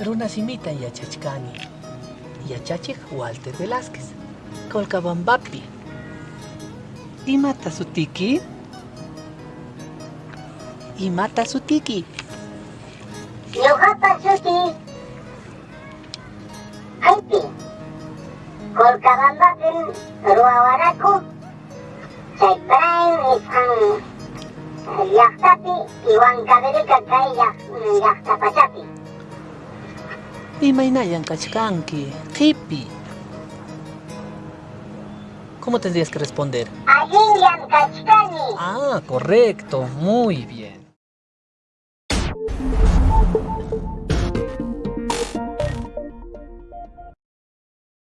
runasimita yachachkani. Yachachik Walter Velázquez. Colcabambapi. Imata sutiki? Imata sutiki? Ñuqapa suti Aypi Colcabambapin ruwawanaku chay Praen nisqan llaqtapi Huancavelica kay llaq- llaqta pachapi Imaynayan kachkanki. Qipi. ¿Cómo tendrías que responder? Allinyan kachkani Ah, correcto. Muy bien.